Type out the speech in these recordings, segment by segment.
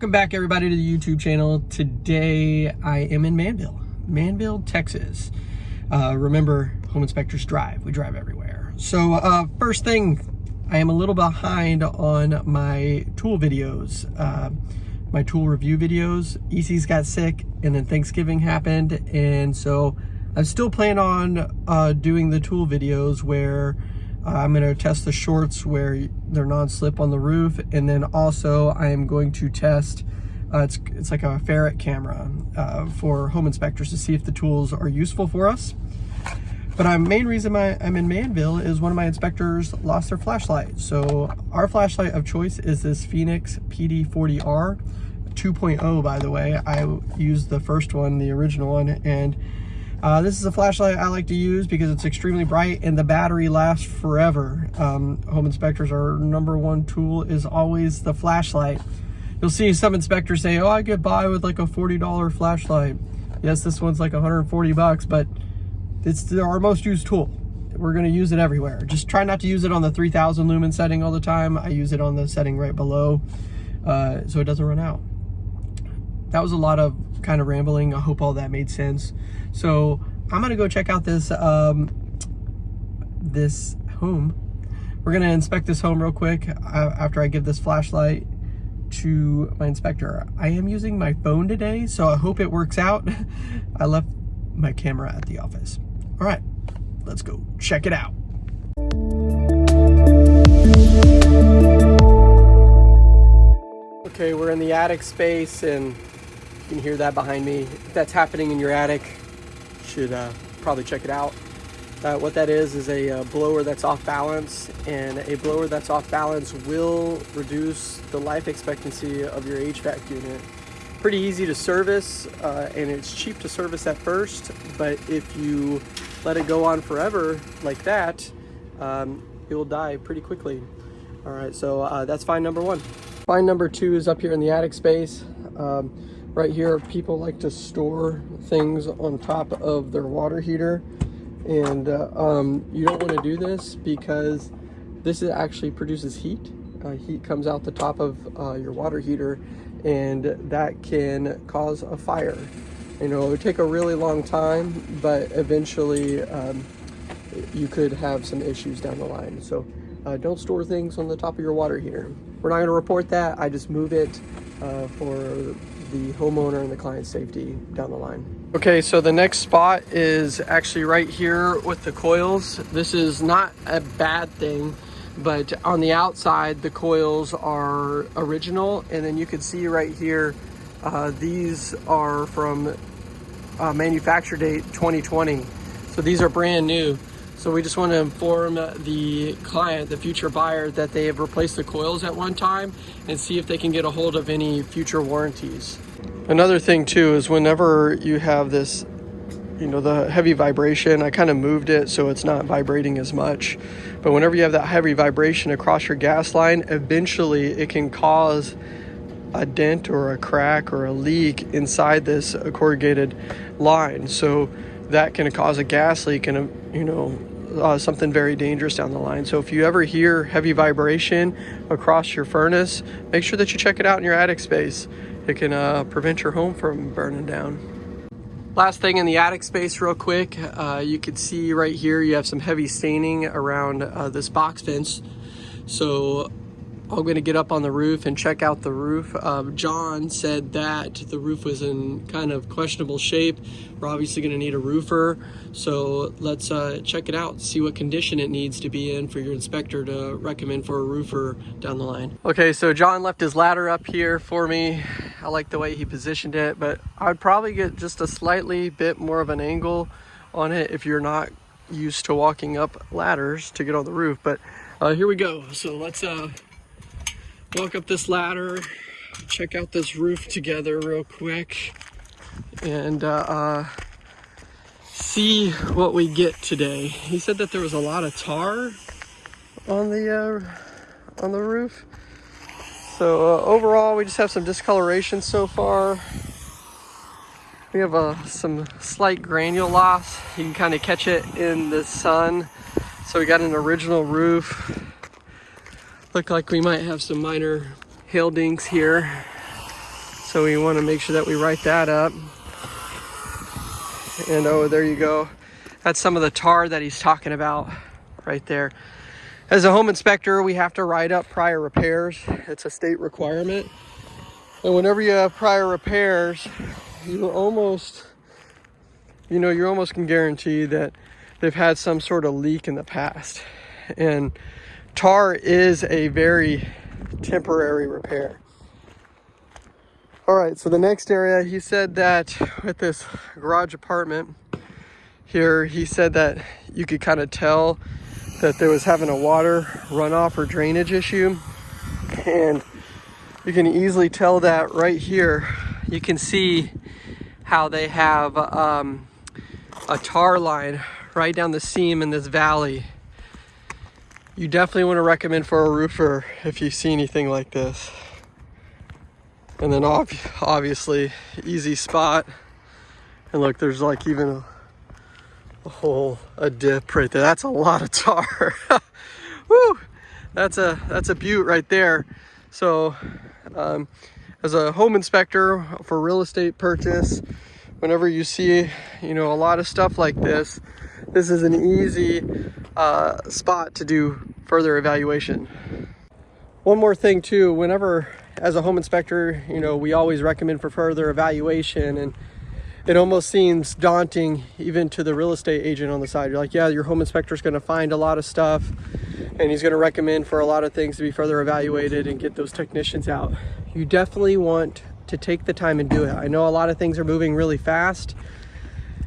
Welcome back everybody to the YouTube channel. Today I am in Manville, Manville, Texas. Uh, remember, home inspectors drive, we drive everywhere. So uh, first thing, I am a little behind on my tool videos, uh, my tool review videos. EC's got sick and then Thanksgiving happened. And so I'm still planning on uh, doing the tool videos where I'm going to test the shorts where they're non-slip on the roof. And then also I am going to test, uh, it's, it's like a ferret camera uh, for home inspectors to see if the tools are useful for us. But my main reason I, I'm in Manville is one of my inspectors lost their flashlight. So our flashlight of choice is this Fenix PD40R 2.0 by the way. I used the first one, the original one, and uh, this is a flashlight I like to use because it's extremely bright and the battery lasts forever. Um, home inspectors, our number one tool is always the flashlight. You'll see some inspectors say, oh, I get by with like a $40 flashlight. Yes, this one's like 140 bucks, but it's our most used tool. We're gonna use it everywhere. Just try not to use it on the 3000 lumen setting all the time. I use it on the setting right below uh, so it doesn't run out. That was a lot of kind of rambling. I hope all that made sense. So I'm gonna go check out this um, this home. We're gonna inspect this home real quick uh, after I give this flashlight to my inspector. I am using my phone today, so I hope it works out. I left my camera at the office. All right, let's go check it out. Okay, we're in the attic space and you can hear that behind me. If that's happening in your attic, you should uh, probably check it out. Uh, what that is is a uh, blower that's off balance and a blower that's off balance will reduce the life expectancy of your HVAC unit. Pretty easy to service uh, and it's cheap to service at first but if you let it go on forever like that um, it will die pretty quickly. Alright so uh, that's fine number one. Fine number two is up here in the attic space. Um, Right here, people like to store things on top of their water heater. And uh, um, you don't want to do this because this actually produces heat. Uh, heat comes out the top of uh, your water heater and that can cause a fire. You know, it would take a really long time, but eventually um, you could have some issues down the line. So uh, don't store things on the top of your water heater. We're not going to report that. I just move it uh, for the homeowner and the client's safety down the line. Okay, so the next spot is actually right here with the coils. This is not a bad thing, but on the outside, the coils are original. And then you can see right here, uh, these are from uh, manufacture date 2020. So these are brand new. So we just want to inform the client, the future buyer, that they have replaced the coils at one time and see if they can get a hold of any future warranties. Another thing too is whenever you have this, you know, the heavy vibration, I kind of moved it so it's not vibrating as much. But whenever you have that heavy vibration across your gas line, eventually it can cause a dent or a crack or a leak inside this corrugated line. So that can cause a gas leak and, you know, uh, something very dangerous down the line. So if you ever hear heavy vibration across your furnace, make sure that you check it out in your attic space. It can uh, prevent your home from burning down. Last thing in the attic space real quick, uh, you can see right here you have some heavy staining around uh, this box fence. So I'm going to get up on the roof and check out the roof. Um, John said that the roof was in kind of questionable shape. We're obviously going to need a roofer. So let's uh, check it out, see what condition it needs to be in for your inspector to recommend for a roofer down the line. Okay, so John left his ladder up here for me. I like the way he positioned it, but I'd probably get just a slightly bit more of an angle on it if you're not used to walking up ladders to get on the roof. But uh, here we go. So let's uh, walk up this ladder, check out this roof together real quick, and uh, uh, see what we get today. He said that there was a lot of tar on the uh, on the roof. So uh, overall, we just have some discoloration so far. We have uh, some slight granule loss. You can kind of catch it in the sun. So we got an original roof Look like we might have some minor hail dinks here. So we want to make sure that we write that up. And oh, there you go. That's some of the tar that he's talking about right there. As a home inspector, we have to write up prior repairs. It's a state requirement. And whenever you have prior repairs, you almost, you know, you almost can guarantee that they've had some sort of leak in the past. And tar is a very temporary repair. All right, so the next area, he said that with this garage apartment here, he said that you could kind of tell that there was having a water runoff or drainage issue. And you can easily tell that right here. You can see how they have um, a tar line right down the seam in this valley. You definitely want to recommend for a roofer if you see anything like this. And then obviously, easy spot. And look, there's like even a a hole, a dip right there. That's a lot of tar. Woo! That's a that's a butte right there. So, um, as a home inspector for real estate purchase, whenever you see you know a lot of stuff like this, this is an easy uh, spot to do further evaluation. One more thing too, whenever as a home inspector, you know, we always recommend for further evaluation and it almost seems daunting even to the real estate agent on the side. You're like, yeah, your home inspector is going to find a lot of stuff and he's going to recommend for a lot of things to be further evaluated and get those technicians out. You definitely want to take the time and do it. I know a lot of things are moving really fast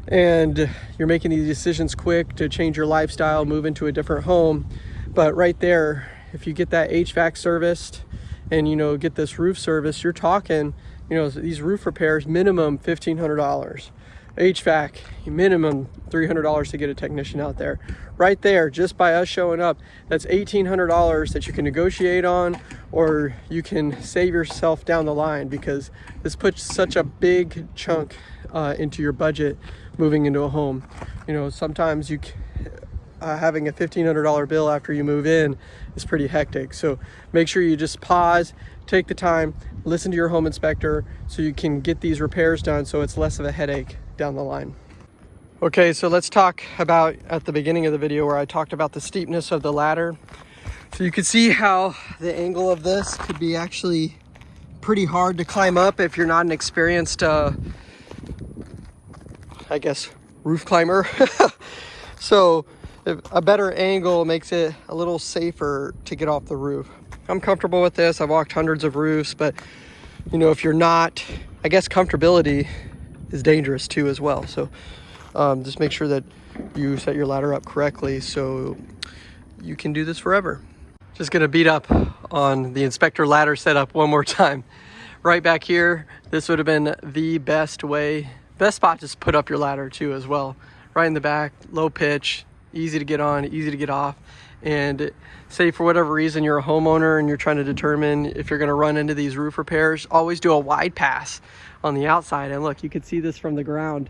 and you're making these decisions quick to change your lifestyle, move into a different home. But right there, if you get that HVAC serviced and you know, get this roof service, you're talking you know, these roof repairs, minimum $1,500. HVAC, minimum $300 to get a technician out there. Right there, just by us showing up, that's $1,800 that you can negotiate on or you can save yourself down the line because this puts such a big chunk uh, into your budget moving into a home. You know, sometimes you uh, having a $1,500 bill after you move in is pretty hectic. So make sure you just pause, take the time, listen to your home inspector so you can get these repairs done so it's less of a headache down the line. Okay, so let's talk about at the beginning of the video where I talked about the steepness of the ladder. So you can see how the angle of this could be actually pretty hard to climb up if you're not an experienced, uh, I guess, roof climber. so a better angle makes it a little safer to get off the roof. I'm comfortable with this. I've walked hundreds of roofs, but you know, if you're not, I guess comfortability is dangerous too as well. So um, just make sure that you set your ladder up correctly so you can do this forever. Just gonna beat up on the inspector ladder setup one more time. Right back here, this would have been the best way, best spot to put up your ladder too as well. Right in the back, low pitch, easy to get on, easy to get off. And say for whatever reason you're a homeowner and you're trying to determine if you're gonna run into these roof repairs, always do a wide pass on the outside. And look, you can see this from the ground.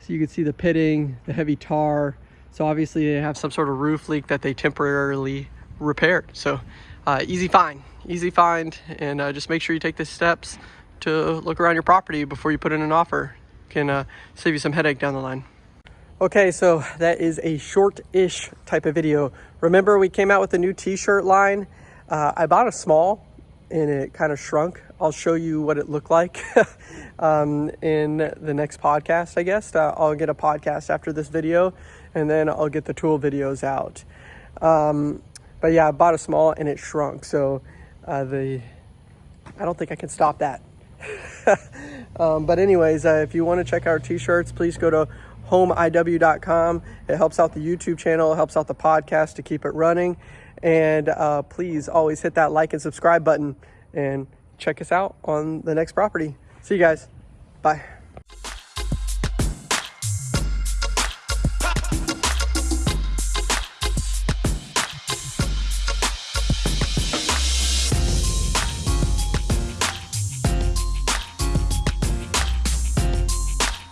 So you can see the pitting, the heavy tar. So obviously they have some sort of roof leak that they temporarily repaired. So uh, easy find, easy find. And uh, just make sure you take the steps to look around your property before you put in an offer. Can uh, save you some headache down the line. Okay, so that is a short-ish type of video. Remember we came out with a new t-shirt line? Uh, I bought a small and it kind of shrunk. I'll show you what it looked like um, in the next podcast, I guess. Uh, I'll get a podcast after this video and then I'll get the tool videos out. Um, but yeah, I bought a small and it shrunk. So uh, the, I don't think I can stop that. um, but anyways, uh, if you want to check our t-shirts, please go to homeiw.com. It helps out the YouTube channel, it helps out the podcast to keep it running. And uh, please always hit that like and subscribe button and check us out on the next property. See you guys. Bye.